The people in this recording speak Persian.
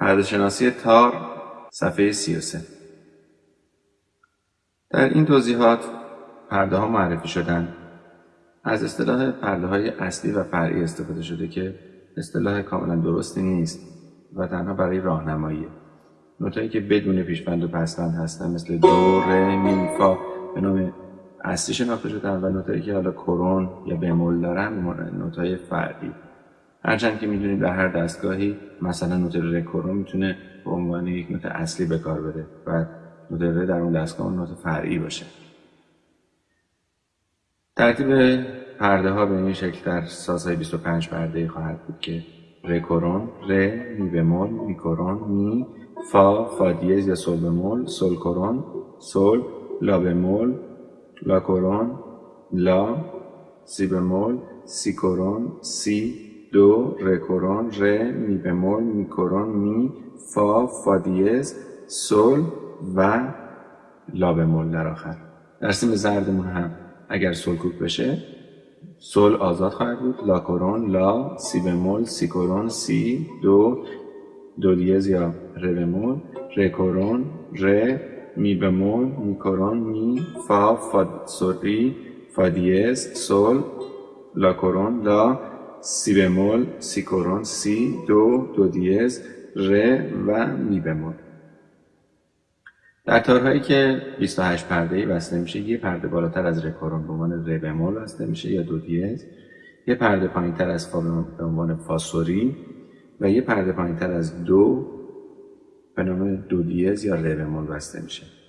پرده شناسی تار صفحه 33 در این توضیحات پرده ها معرفی شدن. از اصطلاح پرده های اصلی و فرعی استفاده شده که اصطلاح کاملا درستی نیست و تنها برای راهنمایی. نوتایی که بدون پیشبند و پسبند هستن مثل دو، ره، می، فا به نام اصلی شناخته شدن و نوتایی که حالا کرون یا بمول دارن نوتای فرعی. هرچند که می‌دونید در هر دستگاهی مثلا نوت ره کرون می‌تونه به عنوان یک نوت اصلی به کار بره و نوت ره در اون دستگاه نوت فرعی باشه. ترتیب پرده ها به این شکل در سازهای 25 پرده خواهد بود که ره کرون ره می بمول می کرون می فا فا دیز یا سل بمول سل کرون سل لا بمول لا کرون لا سی بمول سی کرون سی دو ره کرون ره می بمول می کرون می فا فا دیز سل و لا بمول در آخر در سیم زردمون هم. اگر سل کوک بشه سل آزاد خواهد بود. لا کرون لا سی بمول سی کرون سی دو دو دیز یا ره بمول. ره کرون ره می بمول می کرون می فا فا سوری فا دیز سل لا کرون لا سی بمول سی کرون سی دو دو دیز ره و می بمول در تارهایی که 28 پرده ای وصله میشه یه پرده بالاتر از ره کرون به عنوان ره بمول وصله میشه یا دو دیز. یه پرده پایین تر از فا به عنوان فا سوری و یه پرده پایین تر از دو به نام دو دیز یا ره بمول وصله میشه.